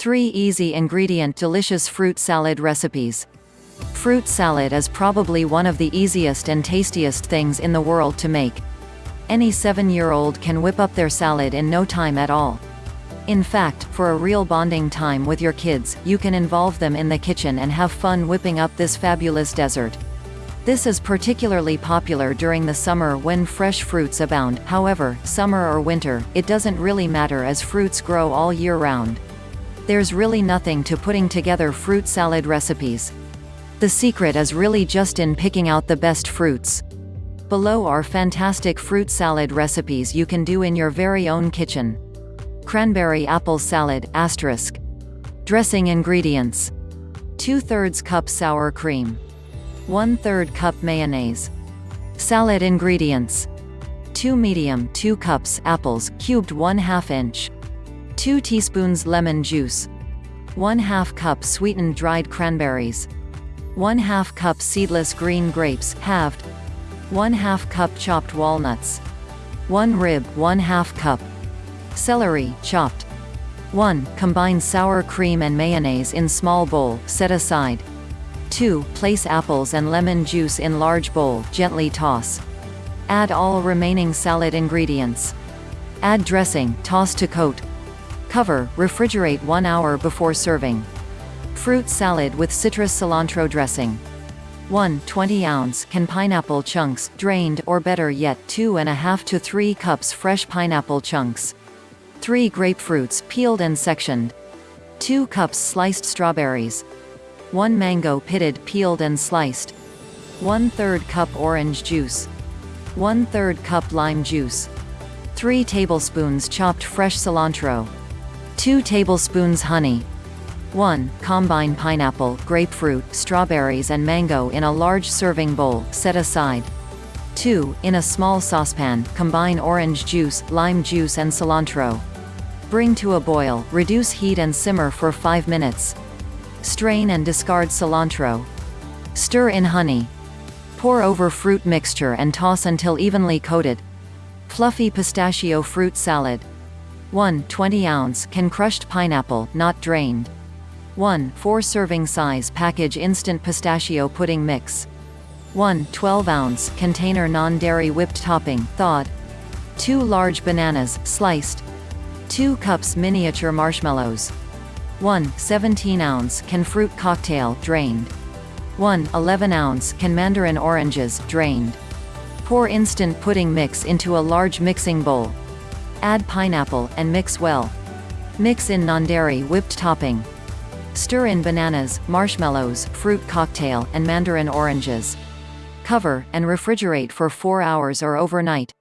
3 easy ingredient delicious fruit salad recipes. Fruit salad is probably one of the easiest and tastiest things in the world to make. Any 7-year-old can whip up their salad in no time at all. In fact, for a real bonding time with your kids, you can involve them in the kitchen and have fun whipping up this fabulous dessert. This is particularly popular during the summer when fresh fruits abound, however, summer or winter, it doesn't really matter as fruits grow all year round. There's really nothing to putting together fruit salad recipes. The secret is really just in picking out the best fruits. Below are fantastic fruit salad recipes you can do in your very own kitchen. Cranberry apple salad, asterisk. Dressing ingredients. 2 thirds cup sour cream. 1 3rd cup mayonnaise. Salad ingredients. 2 medium 2 cups apples, cubed 1 2 inch. 2 teaspoons lemon juice. 1 2 cup sweetened dried cranberries. 1 2 cup seedless green grapes, halved. 1 2 cup chopped walnuts. 1 rib 1 2 cup. Celery, chopped. 1. Combine sour cream and mayonnaise in small bowl, set aside. 2. Place apples and lemon juice in large bowl, gently toss. Add all remaining salad ingredients. Add dressing, toss to coat. Cover, refrigerate 1 hour before serving. Fruit salad with citrus cilantro dressing. 1 20 ounce can pineapple chunks, drained or better yet 2 and a half to 3 cups fresh pineapple chunks. 3 grapefruits, peeled and sectioned. 2 cups sliced strawberries. 1 mango pitted, peeled and sliced. 1 3rd cup orange juice. 1 3rd cup lime juice. 3 tablespoons chopped fresh cilantro. 2 tablespoons honey. 1. Combine pineapple, grapefruit, strawberries and mango in a large serving bowl, set aside. 2. In a small saucepan, combine orange juice, lime juice and cilantro. Bring to a boil, reduce heat and simmer for 5 minutes. Strain and discard cilantro. Stir in honey. Pour over fruit mixture and toss until evenly coated. Fluffy pistachio fruit salad. 1 20 ounce can crushed pineapple, not drained. 1 4 serving size package instant pistachio pudding mix. 1 12 ounce container non-dairy whipped topping, thawed. 2 large bananas, sliced. 2 cups miniature marshmallows. 1 17 ounce can fruit cocktail drained. 1 11 ounce can mandarin oranges drained. Pour instant pudding mix into a large mixing bowl. Add pineapple and mix well. Mix in non-dairy whipped topping. Stir in bananas, marshmallows, fruit cocktail, and mandarin oranges. Cover, and refrigerate for 4 hours or overnight.